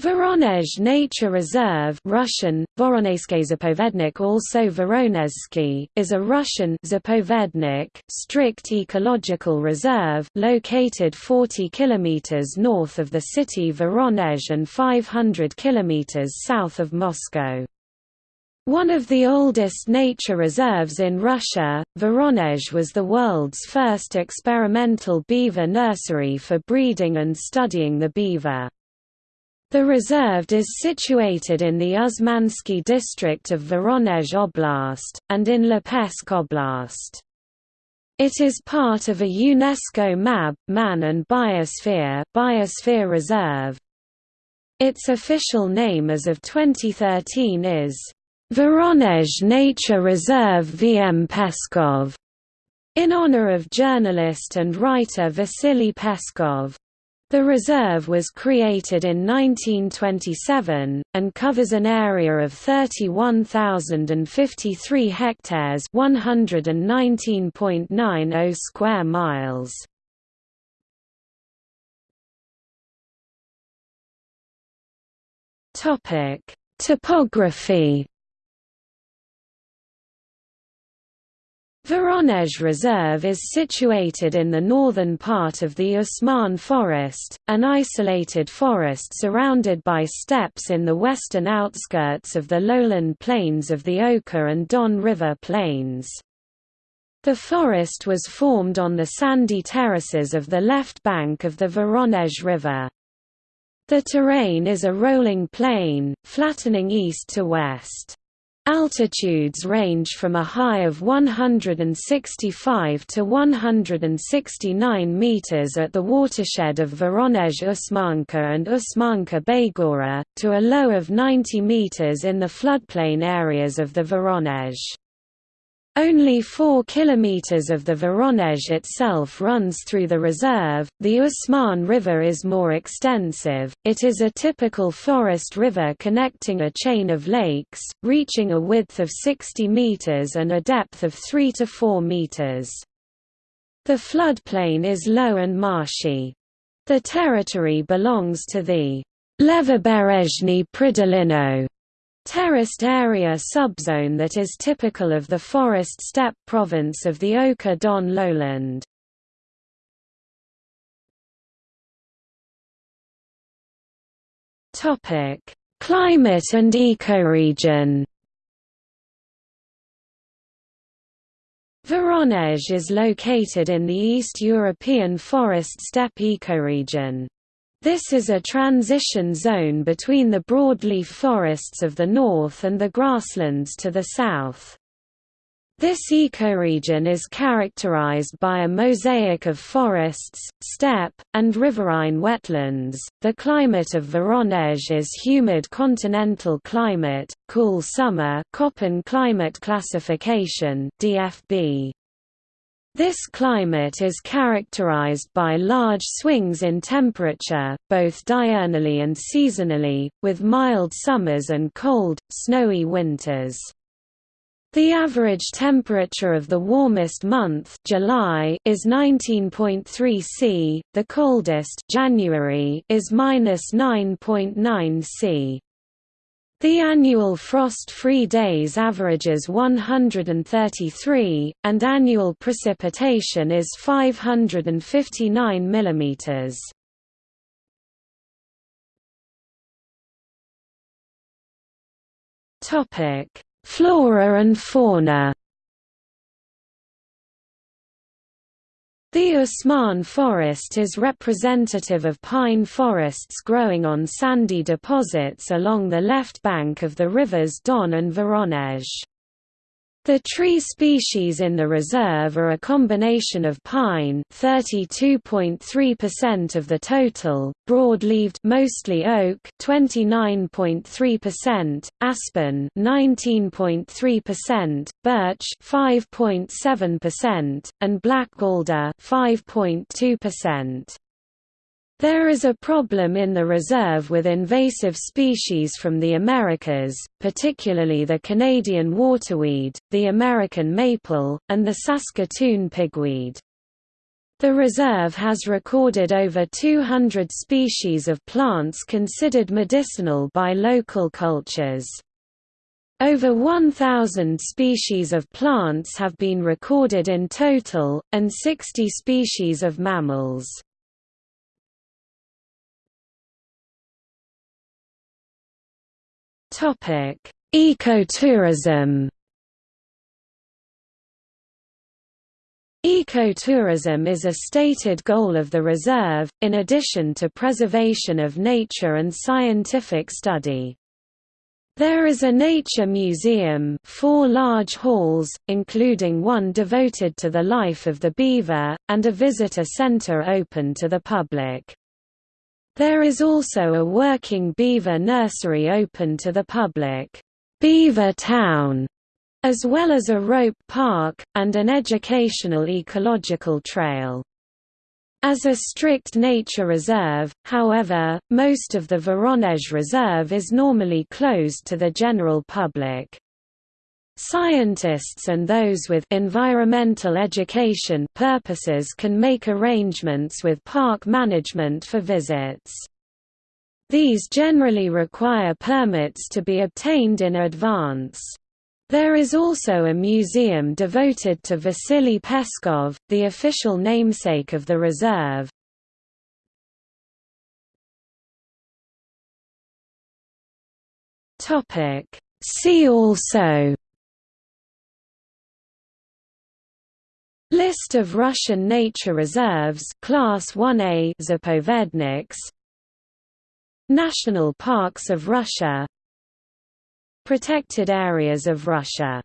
Voronezh Nature Reserve Russian, Voronezhsky also Voronezhsky, is a Russian zapovednik, strict ecological reserve located 40 km north of the city Voronezh and 500 km south of Moscow. One of the oldest nature reserves in Russia, Voronezh was the world's first experimental beaver nursery for breeding and studying the beaver. The reserve is situated in the Usmansky district of Voronezh Oblast, and in Lipetsk Oblast. It is part of a UNESCO MAB, Man and Biosphere, Biosphere Reserve. Its official name as of 2013 is, Voronezh Nature Reserve VM Peskov, in honor of journalist and writer Vasily Peskov. The reserve was created in 1927, and covers an area of 31,053 hectares 119.90 square miles. Topography Voronezh Reserve is situated in the northern part of the Usman Forest, an isolated forest surrounded by steppes in the western outskirts of the lowland plains of the Oka and Don River plains. The forest was formed on the sandy terraces of the left bank of the Voronezh River. The terrain is a rolling plain, flattening east to west. Altitudes range from a high of 165 to 169 meters at the watershed of Voronezh Usmanka and Usmanka Baygora, to a low of 90 meters in the floodplain areas of the Voronezh. Only 4 kilometers of the Voronezh itself runs through the reserve. The Usman River is more extensive. It is a typical forest river connecting a chain of lakes, reaching a width of 60 meters and a depth of 3 to 4 meters. The floodplain is low and marshy. The territory belongs to the Levoberezhny Pridolino terraced area subzone that is typical of the forest steppe province of the Oka-Don lowland. Climate and ecoregion Voronezh is located in the East European forest steppe ecoregion. This is a transition zone between the broadleaf forests of the north and the grasslands to the south. This ecoregion is characterized by a mosaic of forests, steppe, and riverine wetlands. The climate of Voronezh is humid continental climate, cool summer, Köppen climate classification (DFB). This climate is characterized by large swings in temperature, both diurnally and seasonally, with mild summers and cold, snowy winters. The average temperature of the warmest month July is 19.3 C, the coldest January is -9.9 C. The annual frost-free days averages 133, and annual precipitation is 559 mm. Flora and fauna The Usman forest is representative of pine forests growing on sandy deposits along the left bank of the rivers Don and Voronezh. The tree species in the reserve are a combination of pine 32.3% of the total, broad-leaved mostly oak 29.3%, aspen 19.3%, birch 5.7%, and black alder 5.2%. There is a problem in the reserve with invasive species from the Americas, particularly the Canadian waterweed, the American maple, and the Saskatoon pigweed. The reserve has recorded over 200 species of plants considered medicinal by local cultures. Over 1,000 species of plants have been recorded in total, and 60 species of mammals. Ecotourism Ecotourism is a stated goal of the reserve, in addition to preservation of nature and scientific study. There is a nature museum four large halls, including one devoted to the life of the beaver, and a visitor center open to the public. There is also a working beaver nursery open to the public, Beaver Town, as well as a rope park, and an educational ecological trail. As a strict nature reserve, however, most of the Voronezh Reserve is normally closed to the general public. Scientists and those with environmental education purposes can make arrangements with park management for visits. These generally require permits to be obtained in advance. There is also a museum devoted to Vasily Peskov, the official namesake of the reserve. See also List of Russian nature reserves Class 1A Zapovedniks. National Parks of Russia. Protected areas of Russia